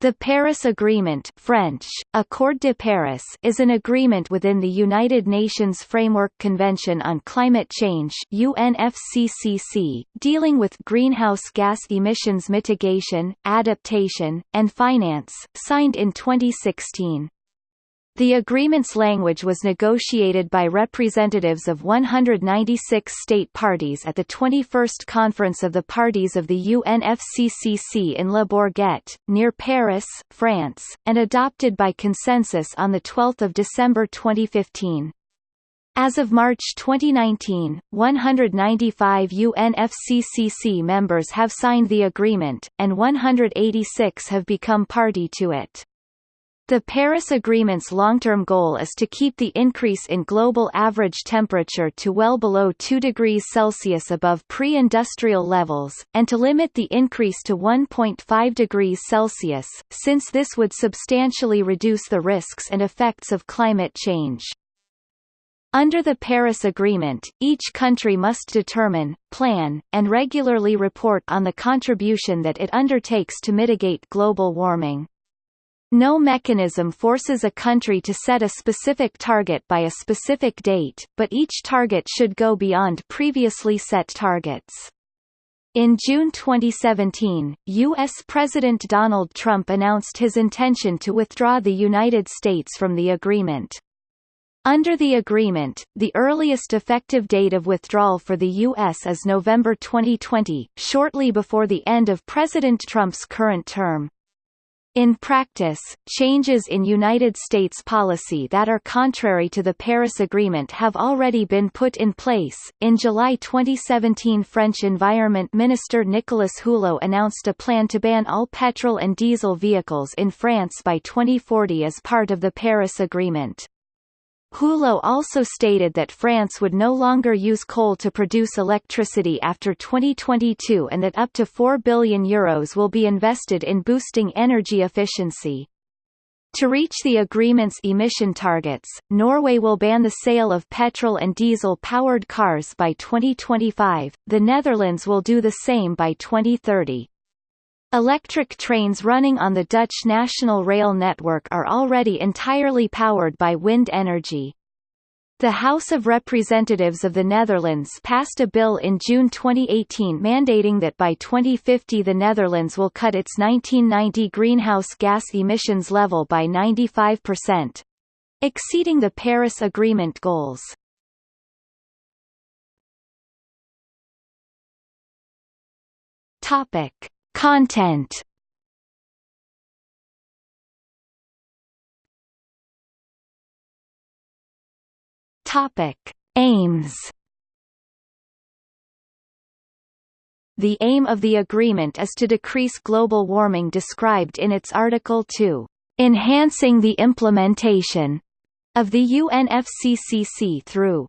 The Paris Agreement French, Accord de Paris is an agreement within the United Nations Framework Convention on Climate Change UNFCCC, dealing with greenhouse gas emissions mitigation, adaptation, and finance, signed in 2016. The agreement's language was negotiated by representatives of 196 state parties at the 21st Conference of the Parties of the UNFCCC in Le Bourget, near Paris, France, and adopted by consensus on 12 December 2015. As of March 2019, 195 UNFCCC members have signed the agreement, and 186 have become party to it. The Paris Agreement's long-term goal is to keep the increase in global average temperature to well below 2 degrees Celsius above pre-industrial levels, and to limit the increase to 1.5 degrees Celsius, since this would substantially reduce the risks and effects of climate change. Under the Paris Agreement, each country must determine, plan, and regularly report on the contribution that it undertakes to mitigate global warming. No mechanism forces a country to set a specific target by a specific date, but each target should go beyond previously set targets. In June 2017, U.S. President Donald Trump announced his intention to withdraw the United States from the agreement. Under the agreement, the earliest effective date of withdrawal for the U.S. is November 2020, shortly before the end of President Trump's current term. In practice, changes in United States policy that are contrary to the Paris Agreement have already been put in place. In July 2017, French Environment Minister Nicolas Hulot announced a plan to ban all petrol and diesel vehicles in France by 2040 as part of the Paris Agreement. Hulot also stated that France would no longer use coal to produce electricity after 2022 and that up to 4 billion euros will be invested in boosting energy efficiency. To reach the agreement's emission targets, Norway will ban the sale of petrol and diesel-powered cars by 2025, the Netherlands will do the same by 2030. Electric trains running on the Dutch national rail network are already entirely powered by wind energy. The House of Representatives of the Netherlands passed a bill in June 2018 mandating that by 2050 the Netherlands will cut its 1990 greenhouse gas emissions level by 95%, exceeding the Paris Agreement goals. Topic: Content Topic: Aims. The aim of the agreement is to decrease global warming described in its Article 2, enhancing the implementation of the UNFCCC through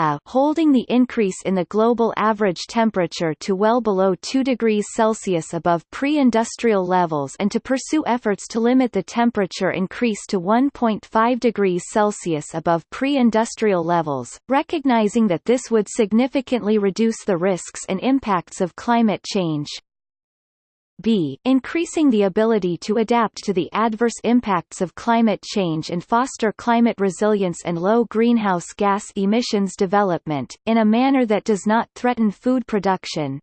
a holding the increase in the global average temperature to well below 2 degrees Celsius above pre-industrial levels and to pursue efforts to limit the temperature increase to 1.5 degrees Celsius above pre-industrial levels, recognizing that this would significantly reduce the risks and impacts of climate change, b increasing the ability to adapt to the adverse impacts of climate change and foster climate resilience and low greenhouse gas emissions development, in a manner that does not threaten food production.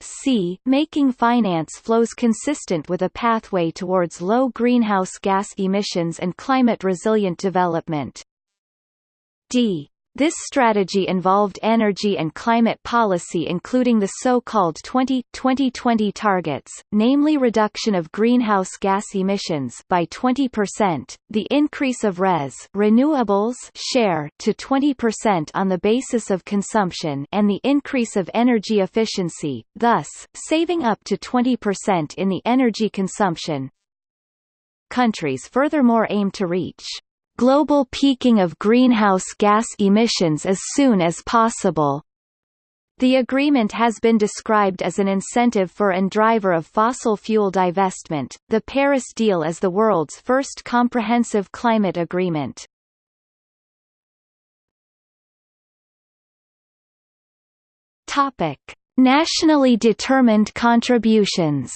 c. Making finance flows consistent with a pathway towards low greenhouse gas emissions and climate-resilient development. d. This strategy involved energy and climate policy including the so-called 20-2020 targets, namely reduction of greenhouse gas emissions by 20%, the increase of RES renewables share to 20% on the basis of consumption and the increase of energy efficiency, thus, saving up to 20% in the energy consumption. Countries furthermore aim to reach global peaking of greenhouse gas emissions as soon as possible. The agreement has been described as an incentive for and driver of fossil fuel divestment. The Paris deal is the world's first comprehensive climate agreement. Topic: Nationally determined contributions.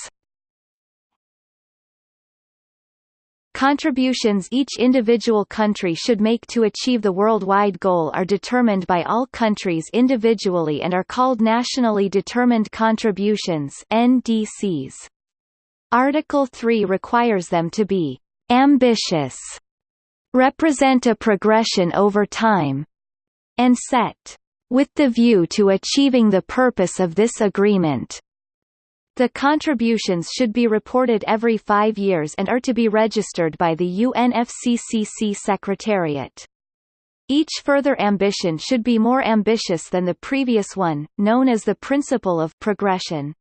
Contributions each individual country should make to achieve the worldwide goal are determined by all countries individually and are called Nationally Determined Contributions NDCs. Article 3 requires them to be ambitious, represent a progression over time, and set with the view to achieving the purpose of this agreement. The contributions should be reported every five years and are to be registered by the UNFCCC Secretariat. Each further ambition should be more ambitious than the previous one, known as the principle of progression.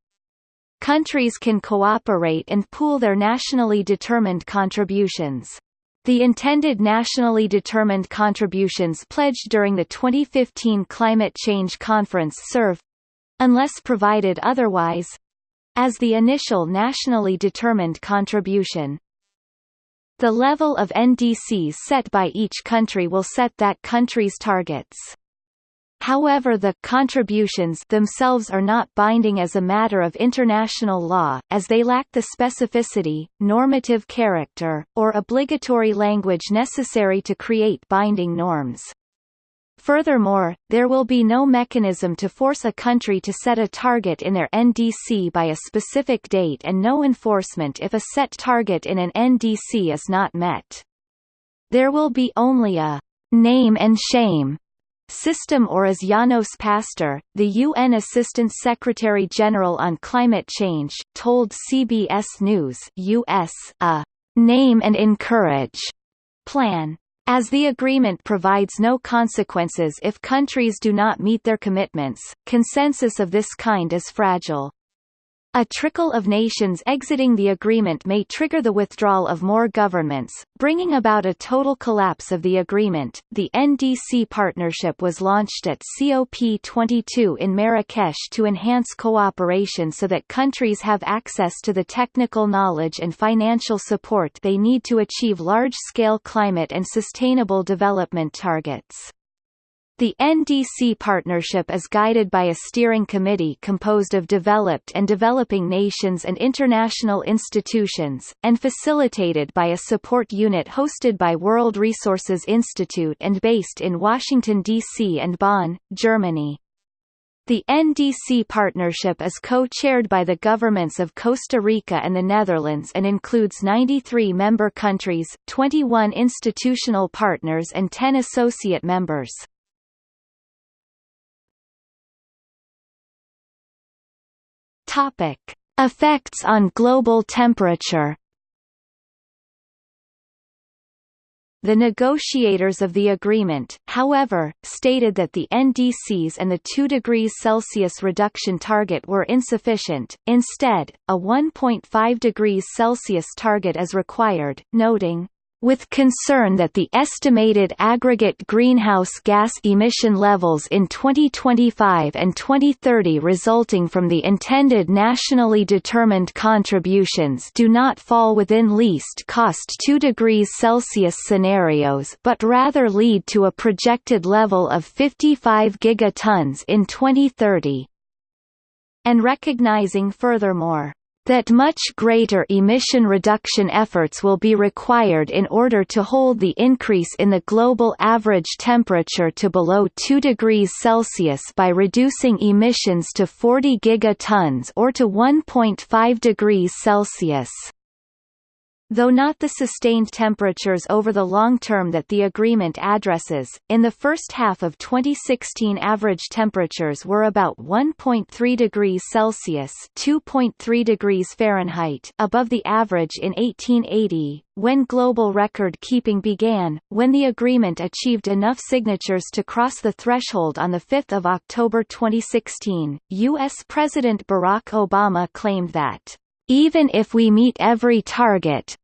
Countries can cooperate and pool their nationally determined contributions. The intended nationally determined contributions pledged during the 2015 Climate Change Conference serve—unless provided otherwise—as the initial nationally determined contribution. The level of NDCs set by each country will set that country's targets. However the contributions themselves are not binding as a matter of international law, as they lack the specificity, normative character, or obligatory language necessary to create binding norms. Furthermore, there will be no mechanism to force a country to set a target in their NDC by a specific date and no enforcement if a set target in an NDC is not met. There will be only a name and shame system or as Janos Pasztor, the UN Assistant Secretary-General on Climate Change, told CBS News US, a «name and encourage» plan. As the agreement provides no consequences if countries do not meet their commitments, consensus of this kind is fragile. A trickle of nations exiting the agreement may trigger the withdrawal of more governments, bringing about a total collapse of the agreement. The NDC partnership was launched at COP22 in Marrakesh to enhance cooperation so that countries have access to the technical knowledge and financial support they need to achieve large-scale climate and sustainable development targets. The NDC partnership is guided by a steering committee composed of developed and developing nations and international institutions, and facilitated by a support unit hosted by World Resources Institute and based in Washington, D.C. and Bonn, Germany. The NDC partnership is co-chaired by the governments of Costa Rica and the Netherlands and includes 93 member countries, 21 institutional partners and 10 associate members. Topic: Effects on global temperature. The negotiators of the agreement, however, stated that the NDCs and the 2 degrees Celsius reduction target were insufficient, instead, a 1.5 degrees Celsius target is required, noting, with concern that the estimated aggregate greenhouse gas emission levels in 2025 and 2030 resulting from the intended nationally determined contributions do not fall within least cost 2 degrees Celsius scenarios but rather lead to a projected level of 55 gigatons in 2030. And recognizing furthermore that much greater emission reduction efforts will be required in order to hold the increase in the global average temperature to below 2 degrees Celsius by reducing emissions to 40 gigatons or to 1.5 degrees Celsius. Though not the sustained temperatures over the long term that the agreement addresses, in the first half of 2016 average temperatures were about 1.3 degrees Celsius (2.3 degrees Fahrenheit) above the average in 1880, when global record-keeping began, when the agreement achieved enough signatures to cross the threshold on 5 October 2016, U.S. President Barack Obama claimed that even if we meet every target,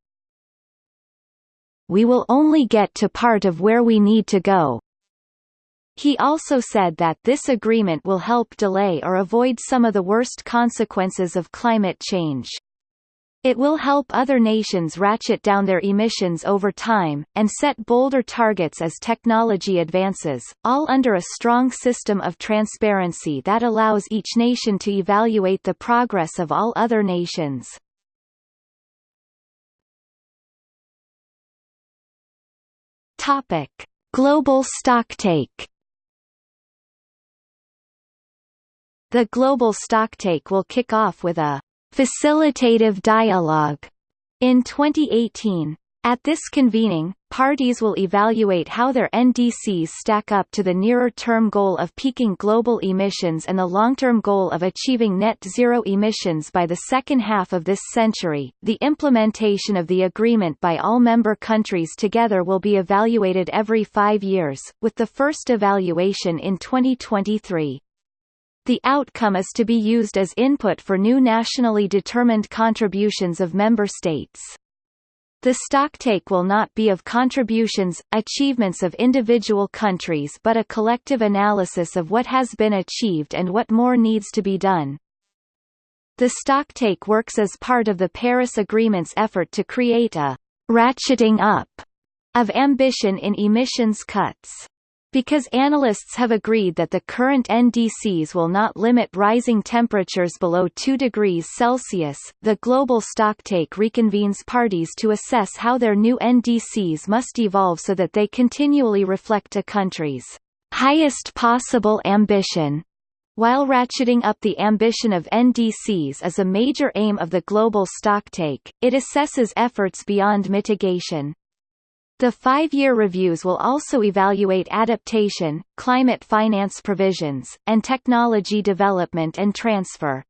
we will only get to part of where we need to go. He also said that this agreement will help delay or avoid some of the worst consequences of climate change. It will help other nations ratchet down their emissions over time, and set bolder targets as technology advances, all under a strong system of transparency that allows each nation to evaluate the progress of all other nations. Topic: Global stocktake. The global stocktake will kick off with a facilitative dialogue in 2018. At this convening, parties will evaluate how their NDCs stack up to the nearer-term goal of peaking global emissions and the long-term goal of achieving net zero emissions by the second half of this century. The implementation of the agreement by all member countries together will be evaluated every five years, with the first evaluation in 2023. The outcome is to be used as input for new nationally determined contributions of member states. The stocktake will not be of contributions, achievements of individual countries but a collective analysis of what has been achieved and what more needs to be done. The stocktake works as part of the Paris Agreement's effort to create a ratcheting up of ambition in emissions cuts. Because analysts have agreed that the current NDCs will not limit rising temperatures below 2 degrees Celsius, the global stocktake reconvenes parties to assess how their new NDCs must evolve so that they continually reflect a country's highest possible ambition. While ratcheting up the ambition of NDCs is a major aim of the global stocktake, it assesses efforts beyond mitigation. The five-year reviews will also evaluate adaptation, climate finance provisions, and technology development and transfer.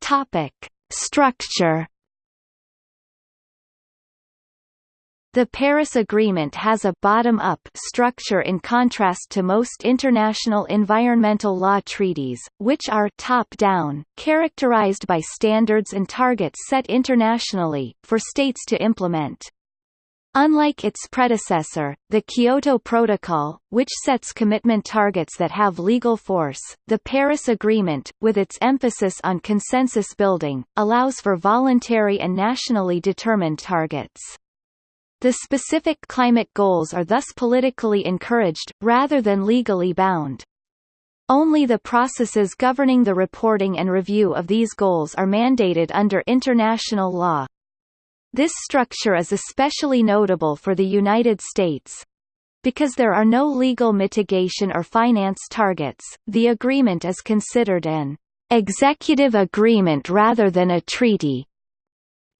Topic: Structure The Paris Agreement has a bottom-up structure in contrast to most international environmental law treaties, which are top-down, characterized by standards and targets set internationally, for states to implement. Unlike its predecessor, the Kyoto Protocol, which sets commitment targets that have legal force, the Paris Agreement, with its emphasis on consensus building, allows for voluntary and nationally determined targets. The specific climate goals are thus politically encouraged, rather than legally bound. Only the processes governing the reporting and review of these goals are mandated under international law. This structure is especially notable for the United States. Because there are no legal mitigation or finance targets, the agreement is considered an executive agreement rather than a treaty.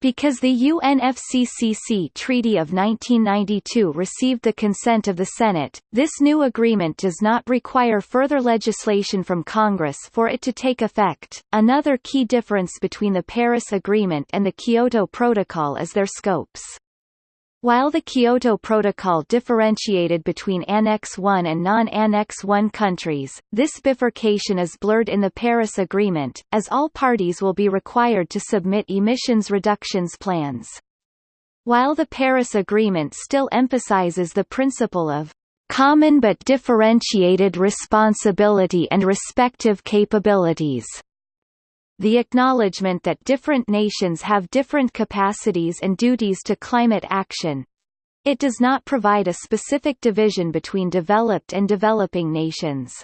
Because the UNFCCC Treaty of 1992 received the consent of the Senate, this new agreement does not require further legislation from Congress for it to take effect. Another key difference between the Paris Agreement and the Kyoto Protocol is their scopes. While the Kyoto Protocol differentiated between Annex I and non-Annex I countries, this bifurcation is blurred in the Paris Agreement, as all parties will be required to submit emissions reductions plans. While the Paris Agreement still emphasizes the principle of common but differentiated responsibility and respective capabilities the acknowledgement that different nations have different capacities and duties to climate action. It does not provide a specific division between developed and developing nations.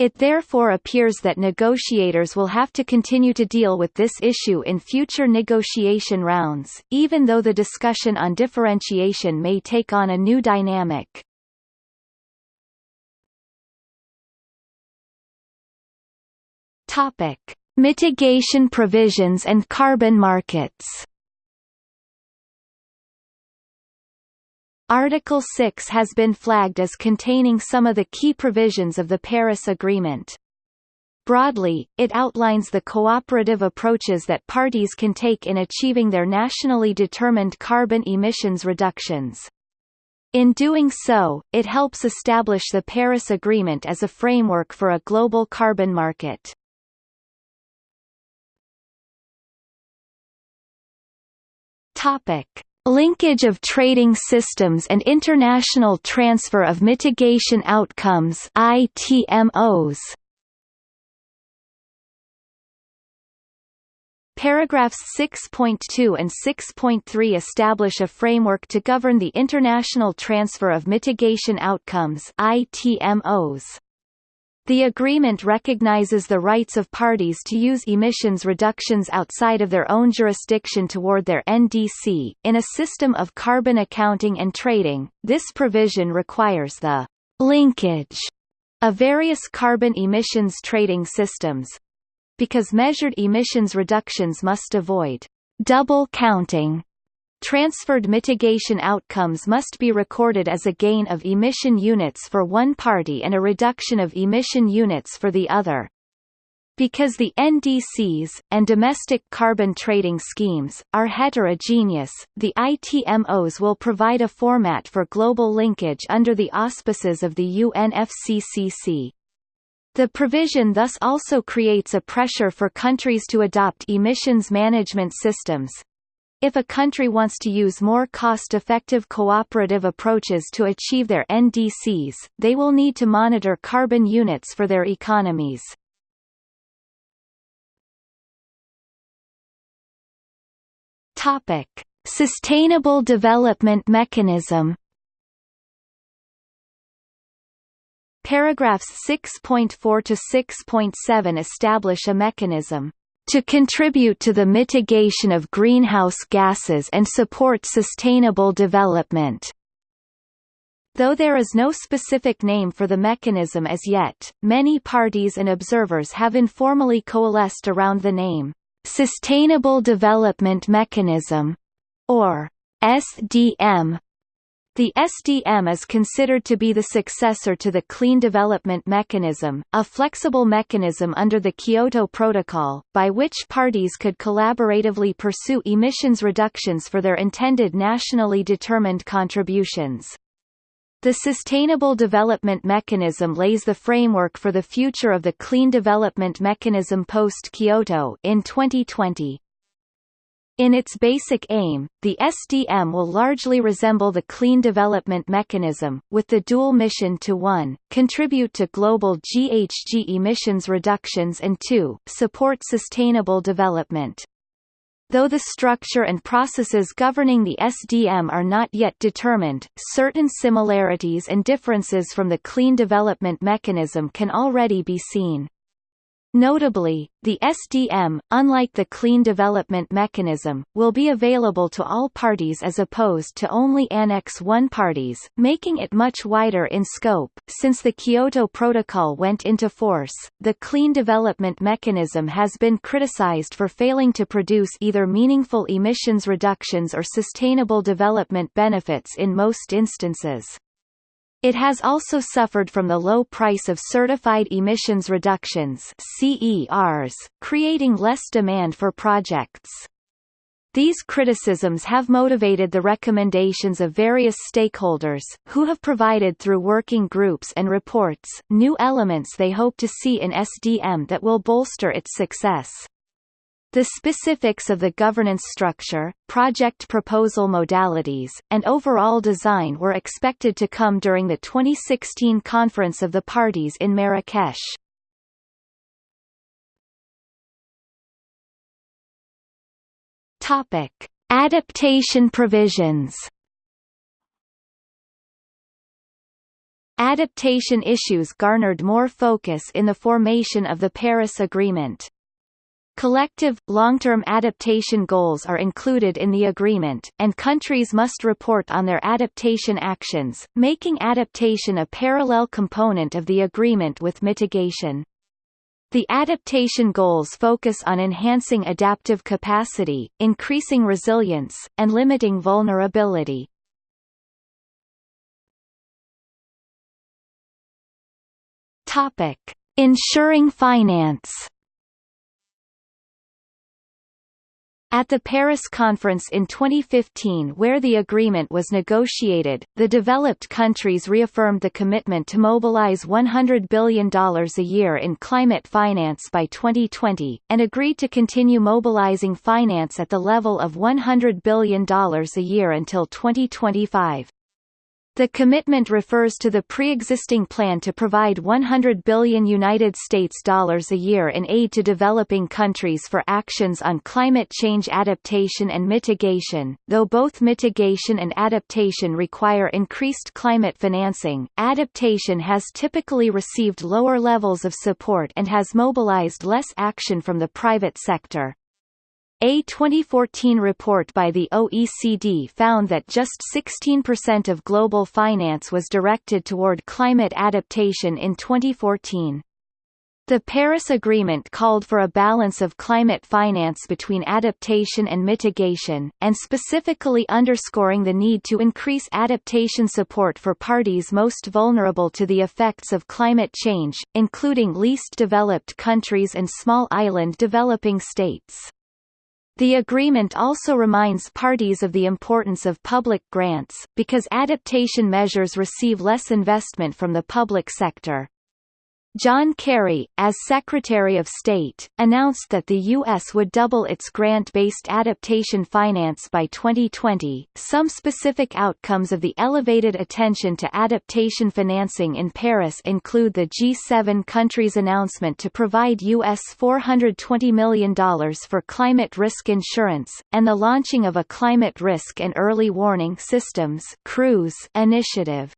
It therefore appears that negotiators will have to continue to deal with this issue in future negotiation rounds, even though the discussion on differentiation may take on a new dynamic. Topic. Mitigation provisions and carbon markets Article 6 has been flagged as containing some of the key provisions of the Paris Agreement. Broadly, it outlines the cooperative approaches that parties can take in achieving their nationally determined carbon emissions reductions. In doing so, it helps establish the Paris Agreement as a framework for a global carbon market. Topic: Linkage of trading systems and international transfer of mitigation outcomes ITMOs. Paragraphs 6.2 and 6.3 establish a framework to govern the international transfer of mitigation outcomes ITMOs. The agreement recognizes the rights of parties to use emissions reductions outside of their own jurisdiction toward their NDC. In a system of carbon accounting and trading, this provision requires the linkage of various carbon emissions trading systems because measured emissions reductions must avoid double counting Transferred mitigation outcomes must be recorded as a gain of emission units for one party and a reduction of emission units for the other. Because the NDCs, and domestic carbon trading schemes, are heterogeneous, the ITMOs will provide a format for global linkage under the auspices of the UNFCCC. The provision thus also creates a pressure for countries to adopt emissions management systems, if a country wants to use more cost-effective cooperative approaches to achieve their NDCs, they will need to monitor carbon units for their economies. Topic: Sustainable Development Mechanism Paragraphs 6.4 to 6.7 establish a mechanism to contribute to the mitigation of greenhouse gases and support sustainable development. Though there is no specific name for the mechanism as yet, many parties and observers have informally coalesced around the name, Sustainable Development Mechanism, or SDM, the SDM is considered to be the successor to the Clean Development Mechanism, a flexible mechanism under the Kyoto Protocol, by which parties could collaboratively pursue emissions reductions for their intended nationally determined contributions. The Sustainable Development Mechanism lays the framework for the future of the Clean Development Mechanism post-Kyoto in 2020. In its basic aim, the SDM will largely resemble the Clean Development Mechanism, with the dual mission to 1. contribute to global GHG emissions reductions and 2. support sustainable development. Though the structure and processes governing the SDM are not yet determined, certain similarities and differences from the Clean Development Mechanism can already be seen. Notably, the SDM, unlike the Clean Development Mechanism, will be available to all parties as opposed to only Annex I parties, making it much wider in scope. Since the Kyoto Protocol went into force, the Clean Development Mechanism has been criticized for failing to produce either meaningful emissions reductions or sustainable development benefits in most instances. It has also suffered from the low price of certified emissions reductions CERs, creating less demand for projects. These criticisms have motivated the recommendations of various stakeholders, who have provided through working groups and reports, new elements they hope to see in SDM that will bolster its success. The specifics of the governance structure, project proposal modalities, and overall design were expected to come during the 2016 Conference of the Parties in Marrakesh. Topic: Adaptation provisions. Adaptation issues garnered more focus in the formation of the Paris Agreement. Collective, long-term adaptation goals are included in the agreement, and countries must report on their adaptation actions, making adaptation a parallel component of the agreement with mitigation. The adaptation goals focus on enhancing adaptive capacity, increasing resilience, and limiting vulnerability. Topic: Ensuring finance. At the Paris conference in 2015 where the agreement was negotiated, the developed countries reaffirmed the commitment to mobilize $100 billion a year in climate finance by 2020, and agreed to continue mobilizing finance at the level of $100 billion a year until 2025. The commitment refers to the pre-existing plan to provide 100 billion United States dollars a year in aid to developing countries for actions on climate change adaptation and mitigation. Though both mitigation and adaptation require increased climate financing, adaptation has typically received lower levels of support and has mobilized less action from the private sector. A 2014 report by the OECD found that just 16% of global finance was directed toward climate adaptation in 2014. The Paris Agreement called for a balance of climate finance between adaptation and mitigation, and specifically underscoring the need to increase adaptation support for parties most vulnerable to the effects of climate change, including least developed countries and small island developing states. The agreement also reminds parties of the importance of public grants, because adaptation measures receive less investment from the public sector. John Kerry, as Secretary of State, announced that the U.S. would double its grant-based adaptation finance by 2020. Some specific outcomes of the elevated attention to adaptation financing in Paris include the G7 countries' announcement to provide U.S. $420 million for climate risk insurance, and the launching of a Climate Risk and Early Warning Systems initiative.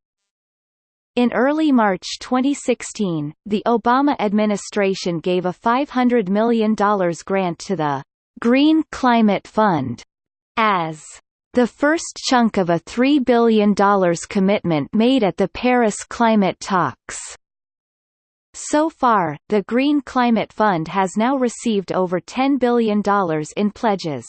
In early March 2016, the Obama administration gave a $500 million grant to the Green Climate Fund as the first chunk of a $3 billion commitment made at the Paris climate talks. So far, the Green Climate Fund has now received over $10 billion in pledges.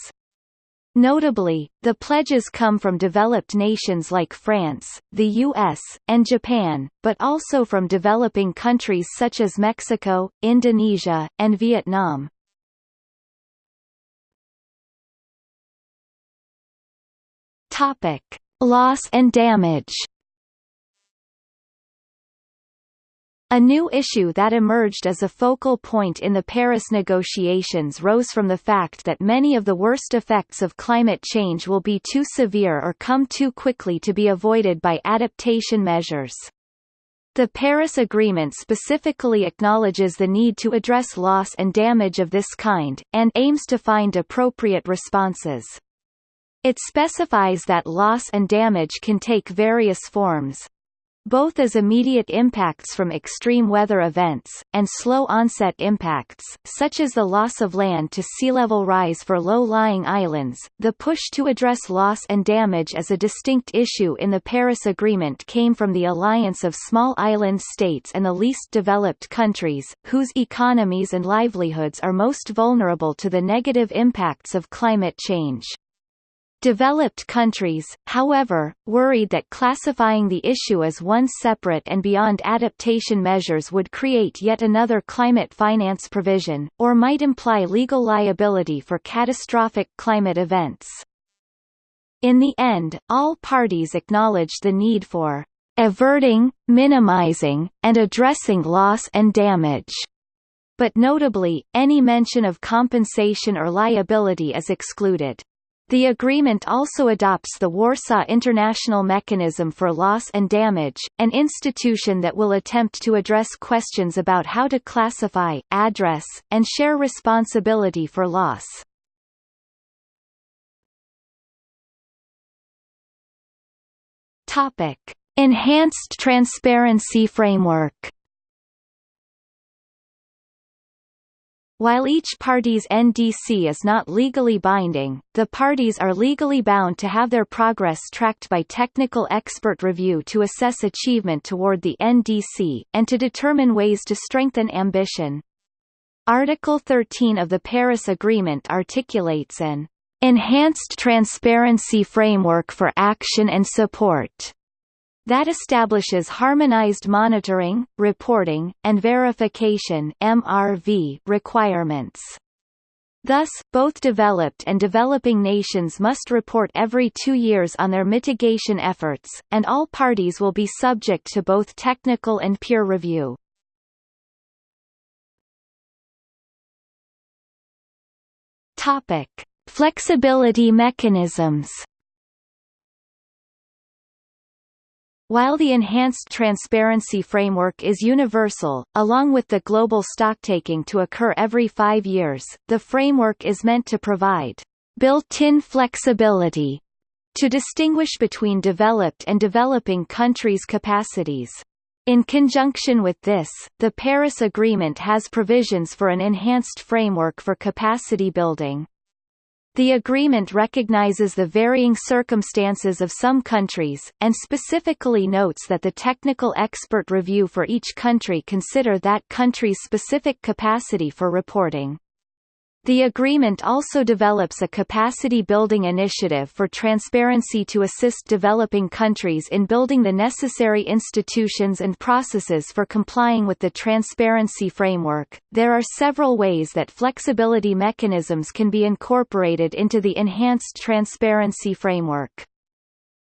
Notably, the pledges come from developed nations like France, the US, and Japan, but also from developing countries such as Mexico, Indonesia, and Vietnam. Topic: Loss and damage. A new issue that emerged as a focal point in the Paris negotiations rose from the fact that many of the worst effects of climate change will be too severe or come too quickly to be avoided by adaptation measures. The Paris Agreement specifically acknowledges the need to address loss and damage of this kind, and aims to find appropriate responses. It specifies that loss and damage can take various forms, both as immediate impacts from extreme weather events, and slow-onset impacts, such as the loss of land to sea level rise for low-lying islands. The push to address loss and damage as a distinct issue in the Paris Agreement came from the alliance of small island states and the least developed countries, whose economies and livelihoods are most vulnerable to the negative impacts of climate change. Developed countries, however, worried that classifying the issue as one separate and beyond adaptation measures would create yet another climate finance provision, or might imply legal liability for catastrophic climate events. In the end, all parties acknowledged the need for averting, minimizing, and addressing loss and damage. But notably, any mention of compensation or liability is excluded. The agreement also adopts the Warsaw International Mechanism for Loss and Damage, an institution that will attempt to address questions about how to classify, address, and share responsibility for loss. Enhanced Transparency Framework While each party's NDC is not legally binding, the parties are legally bound to have their progress tracked by technical expert review to assess achievement toward the NDC, and to determine ways to strengthen ambition. Article 13 of the Paris Agreement articulates an enhanced transparency framework for action and support that establishes harmonized monitoring, reporting, and verification MRV requirements. Thus, both developed and developing nations must report every two years on their mitigation efforts, and all parties will be subject to both technical and peer review. Topic. Flexibility mechanisms While the Enhanced Transparency Framework is universal, along with the global stocktaking to occur every five years, the framework is meant to provide built-in flexibility to distinguish between developed and developing countries' capacities. In conjunction with this, the Paris Agreement has provisions for an enhanced framework for capacity building. The agreement recognizes the varying circumstances of some countries, and specifically notes that the technical expert review for each country consider that country's specific capacity for reporting. The agreement also develops a capacity-building initiative for transparency to assist developing countries in building the necessary institutions and processes for complying with the transparency framework. There are several ways that flexibility mechanisms can be incorporated into the enhanced transparency framework.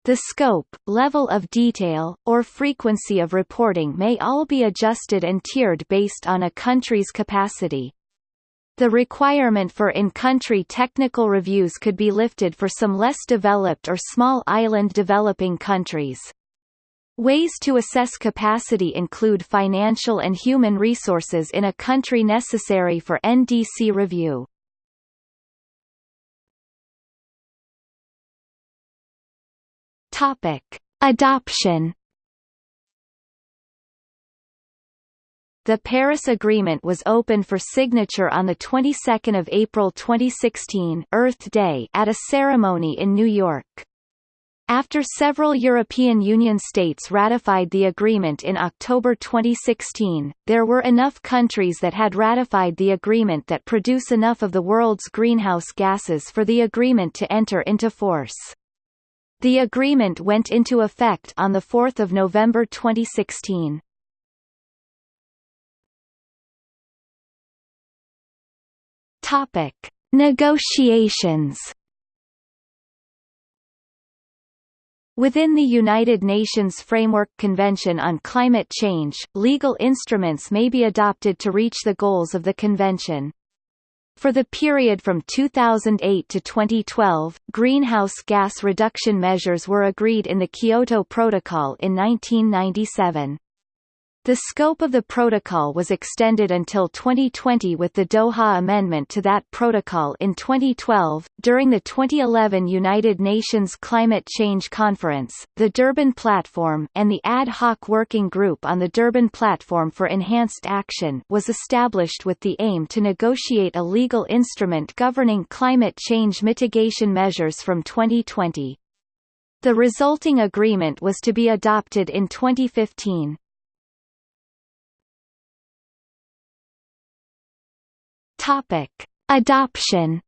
The scope, level of detail, or frequency of reporting may all be adjusted and tiered based on a country's capacity. The requirement for in-country technical reviews could be lifted for some less developed or small island developing countries. Ways to assess capacity include financial and human resources in a country necessary for NDC review. Topic: Adoption The Paris Agreement was open for signature on the 22nd of April 2016, Earth Day, at a ceremony in New York. After several European Union states ratified the agreement in October 2016, there were enough countries that had ratified the agreement that produce enough of the world's greenhouse gases for the agreement to enter into force. The agreement went into effect on 4 November 2016. Topic: Negotiations. Within the United Nations Framework Convention on Climate Change, legal instruments may be adopted to reach the goals of the convention. For the period from 2008 to 2012, greenhouse gas reduction measures were agreed in the Kyoto Protocol in 1997. The scope of the protocol was extended until 2020 with the Doha Amendment to that protocol in 2012. During the 2011 United Nations Climate Change Conference, the Durban Platform and the Ad hoc Working Group on the Durban Platform for Enhanced Action was established with the aim to negotiate a legal instrument governing climate change mitigation measures from 2020. The resulting agreement was to be adopted in 2015. Topic: Adoption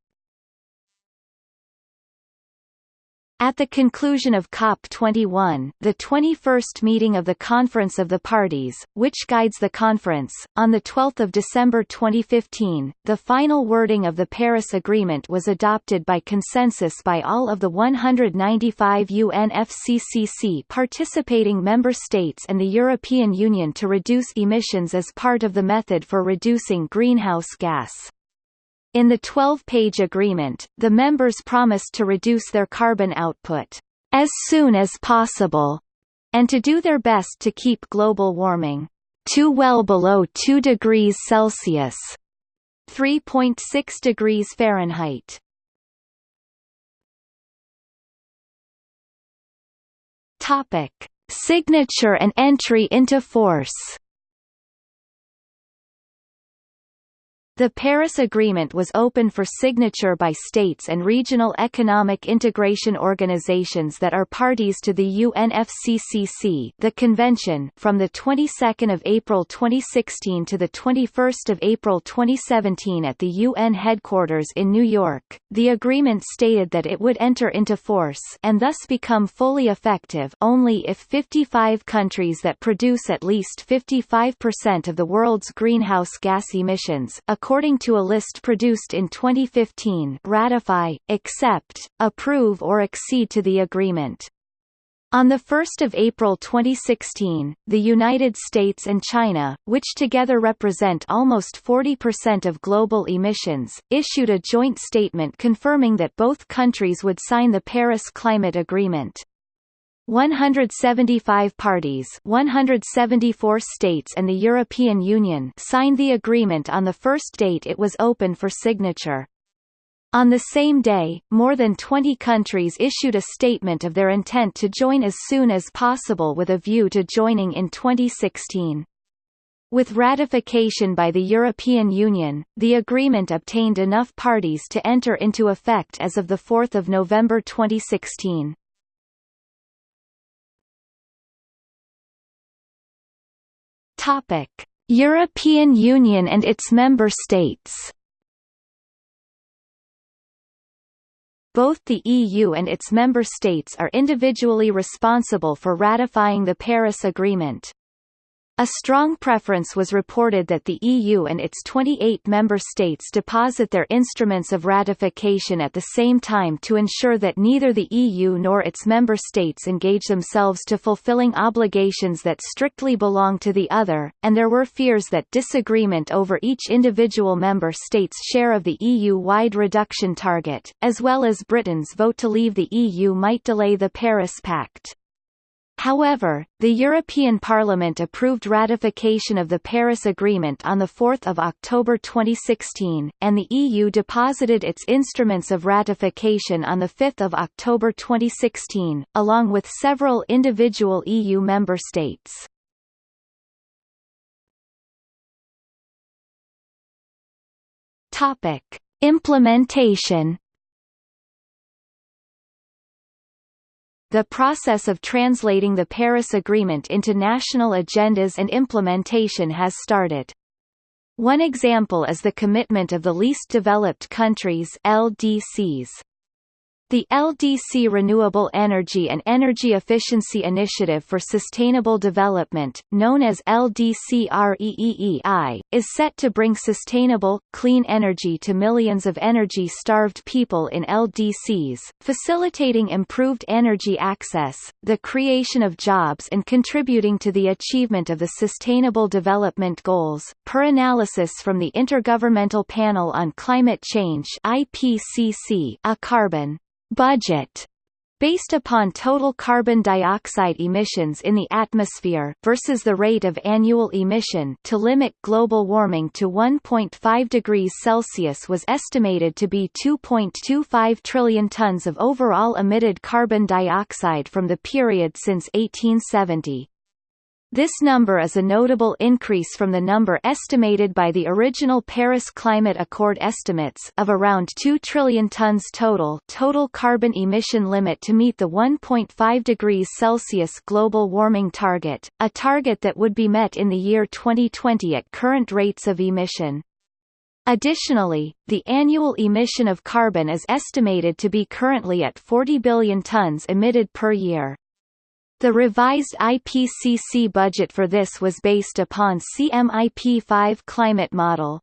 At the conclusion of COP21, the 21st meeting of the Conference of the Parties, which guides the conference, on 12 December 2015, the final wording of the Paris Agreement was adopted by consensus by all of the 195 UNFCCC participating member states and the European Union to reduce emissions as part of the method for reducing greenhouse gas. In the 12-page agreement, the members promised to reduce their carbon output as soon as possible, and to do their best to keep global warming to well below 2 degrees Celsius 3.6 degrees Fahrenheit. Topic: Signature and entry into force. The Paris Agreement was open for signature by states and regional economic integration organizations that are parties to the UNFCCC the convention from the 22nd of April 2016 to the 21st of April 2017 at the UN headquarters in New York. The agreement stated that it would enter into force and thus become fully effective only if 55 countries that produce at least 55% of the world's greenhouse gas emissions according according to a list produced in 2015 ratify, accept, approve or accede to the agreement. On 1 April 2016, the United States and China, which together represent almost 40% of global emissions, issued a joint statement confirming that both countries would sign the Paris Climate Agreement. 175 parties 174 states and the European Union signed the agreement on the first date it was open for signature. On the same day, more than 20 countries issued a statement of their intent to join as soon as possible with a view to joining in 2016. With ratification by the European Union, the agreement obtained enough parties to enter into effect as of 4 November 2016. Topic: European Union and its member states. Both the EU and its member states are individually responsible for ratifying the Paris Agreement. A strong preference was reported that the EU and its 28 member states deposit their instruments of ratification at the same time to ensure that neither the EU nor its member states engage themselves to fulfilling obligations that strictly belong to the other, and there were fears that disagreement over each individual member state's share of the EU-wide reduction target, as well as Britain's vote to leave the EU might delay the Paris Pact. However, the European Parliament approved ratification of the Paris Agreement on 4 October 2016, and the EU deposited its instruments of ratification on 5 October 2016, along with several individual EU member states. Implementation The process of translating the Paris Agreement into national agendas and implementation has started. One example is the commitment of the least developed countries LDCs. The LDC Renewable Energy and Energy Efficiency Initiative for Sustainable Development, known as LDCREEEI, is set to bring sustainable, clean energy to millions of energy-starved people in LDCs, facilitating improved energy access, the creation of jobs and contributing to the achievement of the Sustainable Development Goals, per analysis from the Intergovernmental Panel on Climate Change IPCC, a carbon budget based upon total carbon dioxide emissions in the atmosphere versus the rate of annual emission to limit global warming to 1.5 degrees Celsius was estimated to be 2.25 trillion tons of overall emitted carbon dioxide from the period since 1870. This number is a notable increase from the number estimated by the original Paris Climate Accord estimates of around 2 trillion tons total total carbon emission limit to meet the 1.5 degrees Celsius global warming target, a target that would be met in the year 2020 at current rates of emission. Additionally, the annual emission of carbon is estimated to be currently at 40 billion tons emitted per year. The revised IPCC budget for this was based upon CMIP5 climate model.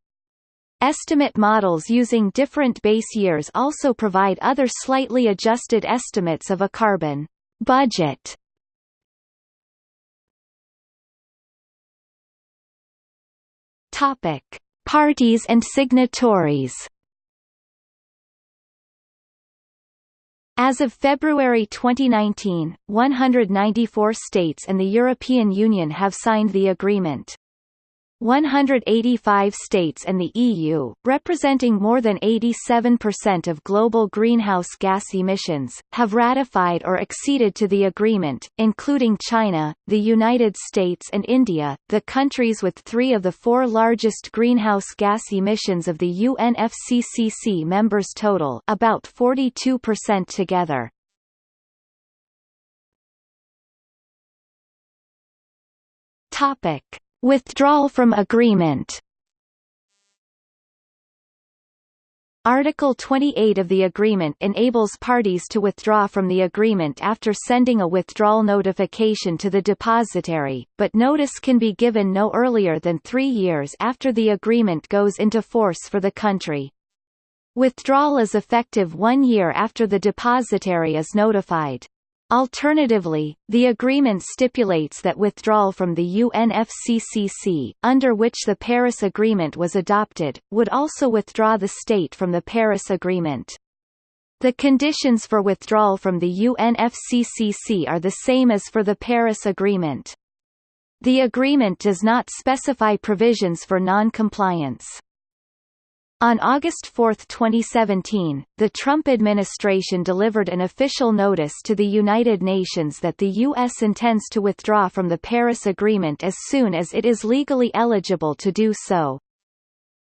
Estimate models using different base years also provide other slightly adjusted estimates of a carbon budget. Topic: Parties and signatories. As of February 2019, 194 states and the European Union have signed the agreement. 185 states and the EU, representing more than 87% of global greenhouse gas emissions, have ratified or acceded to the agreement, including China, the United States and India, the countries with three of the four largest greenhouse gas emissions of the UNFCCC members total about 42% together. Topic. Withdrawal from agreement Article 28 of the agreement enables parties to withdraw from the agreement after sending a withdrawal notification to the depositary, but notice can be given no earlier than three years after the agreement goes into force for the country. Withdrawal is effective one year after the depositary is notified. Alternatively, the agreement stipulates that withdrawal from the UNFCCC, under which the Paris Agreement was adopted, would also withdraw the state from the Paris Agreement. The conditions for withdrawal from the UNFCCC are the same as for the Paris Agreement. The agreement does not specify provisions for non-compliance. On August 4, 2017, the Trump administration delivered an official notice to the United Nations that the U.S. intends to withdraw from the Paris Agreement as soon as it is legally eligible to do so.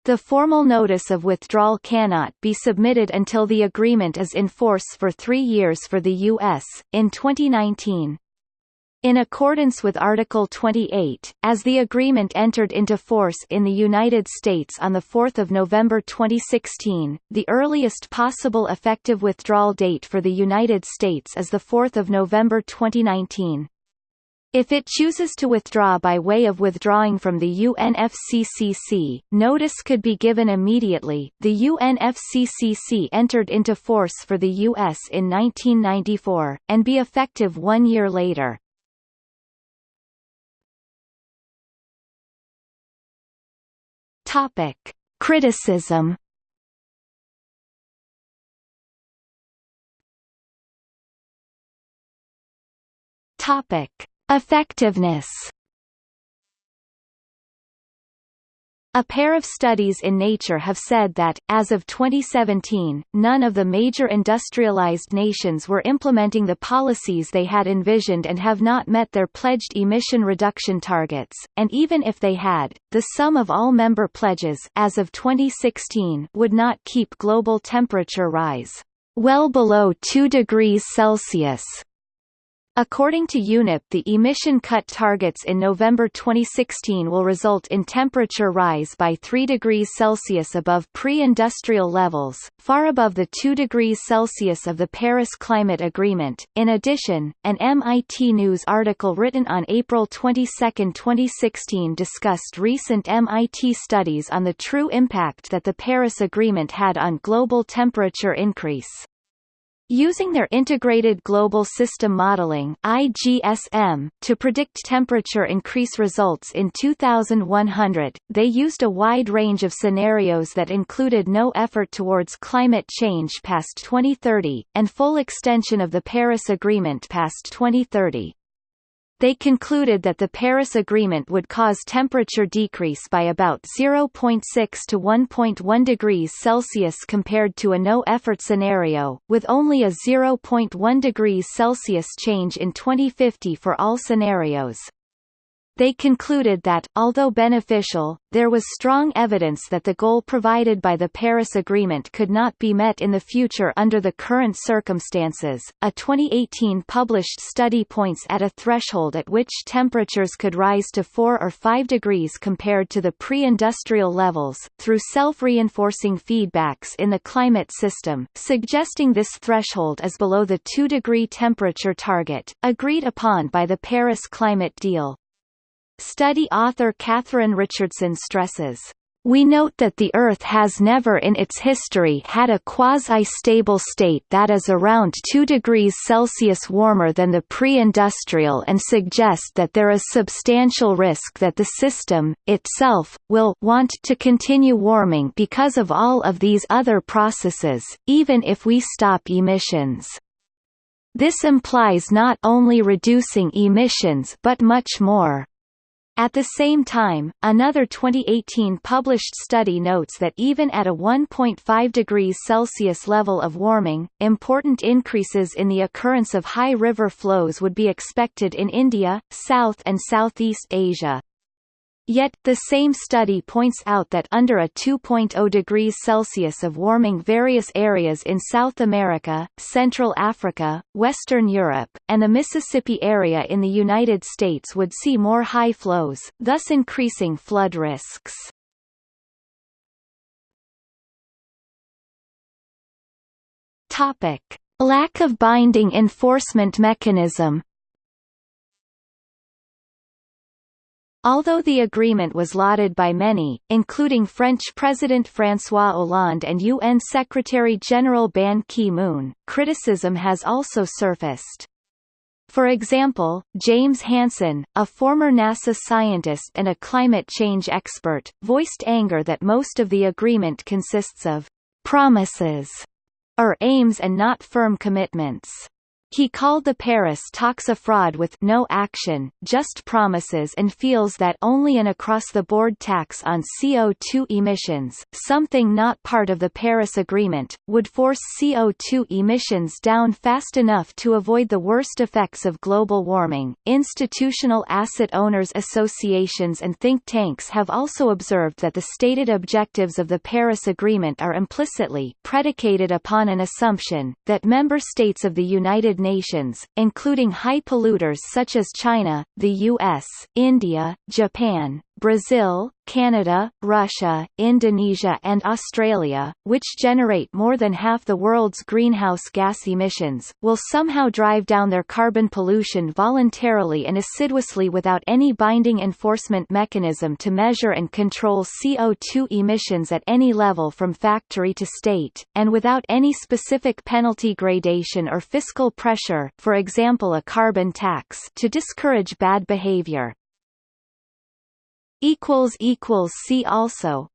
The formal notice of withdrawal cannot be submitted until the agreement is in force for three years for the U.S. In 2019, in accordance with Article 28, as the agreement entered into force in the United States on 4 November 2016, the earliest possible effective withdrawal date for the United States is 4 November 2019. If it chooses to withdraw by way of withdrawing from the UNFCCC, notice could be given immediately. The UNFCCC entered into force for the U.S. in 1994, and be effective one year later. Topic: Criticism. Topic: Effectiveness A pair of studies in Nature have said that, as of 2017, none of the major industrialized nations were implementing the policies they had envisioned and have not met their pledged emission reduction targets, and even if they had, the sum of all member pledges as of 2016 would not keep global temperature rise well below 2 degrees Celsius According to UNEP the emission cut targets in November 2016 will result in temperature rise by 3 degrees Celsius above pre-industrial levels, far above the 2 degrees Celsius of the Paris Climate Agreement. In addition, an MIT News article written on April 22, 2016 discussed recent MIT studies on the true impact that the Paris Agreement had on global temperature increase. Using their Integrated Global System Modeling IGSM, to predict temperature increase results in 2100, they used a wide range of scenarios that included no effort towards climate change past 2030, and full extension of the Paris Agreement past 2030 they concluded that the Paris Agreement would cause temperature decrease by about 0.6 to 1.1 degrees Celsius compared to a no-effort scenario, with only a 0.1 degrees Celsius change in 2050 for all scenarios. They concluded that, although beneficial, there was strong evidence that the goal provided by the Paris Agreement could not be met in the future under the current circumstances. A 2018 published study points at a threshold at which temperatures could rise to 4 or 5 degrees compared to the pre-industrial levels, through self-reinforcing feedbacks in the climate system, suggesting this threshold is below the 2-degree temperature target, agreed upon by the Paris Climate Deal. Study author Katherine Richardson stresses, we note that the Earth has never in its history had a quasi-stable state that is around 2 degrees Celsius warmer than the pre-industrial and suggest that there is substantial risk that the system, itself, will want to continue warming because of all of these other processes, even if we stop emissions. This implies not only reducing emissions but much more. At the same time, another 2018 published study notes that even at a 1.5 degrees Celsius level of warming, important increases in the occurrence of high river flows would be expected in India, South and Southeast Asia. Yet, the same study points out that under a 2.0 degrees Celsius of warming various areas in South America, Central Africa, Western Europe, and the Mississippi area in the United States would see more high flows, thus increasing flood risks. Topic. Lack of binding enforcement mechanism Although the agreement was lauded by many, including French President François Hollande and UN Secretary-General Ban Ki-moon, criticism has also surfaced. For example, James Hansen, a former NASA scientist and a climate change expert, voiced anger that most of the agreement consists of promises or aims and not firm commitments. He called the Paris talks a fraud with no action, just promises and feels that only an across-the-board tax on CO2 emissions, something not part of the Paris Agreement, would force CO2 emissions down fast enough to avoid the worst effects of global warming. Institutional asset owners associations and think tanks have also observed that the stated objectives of the Paris Agreement are implicitly predicated upon an assumption that member states of the United United Nations, including high polluters such as China, the US, India, Japan, Brazil, Canada, Russia, Indonesia and Australia, which generate more than half the world's greenhouse gas emissions, will somehow drive down their carbon pollution voluntarily and assiduously without any binding enforcement mechanism to measure and control CO2 emissions at any level from factory to state, and without any specific penalty gradation or fiscal pressure for example a carbon tax to discourage bad behavior. See also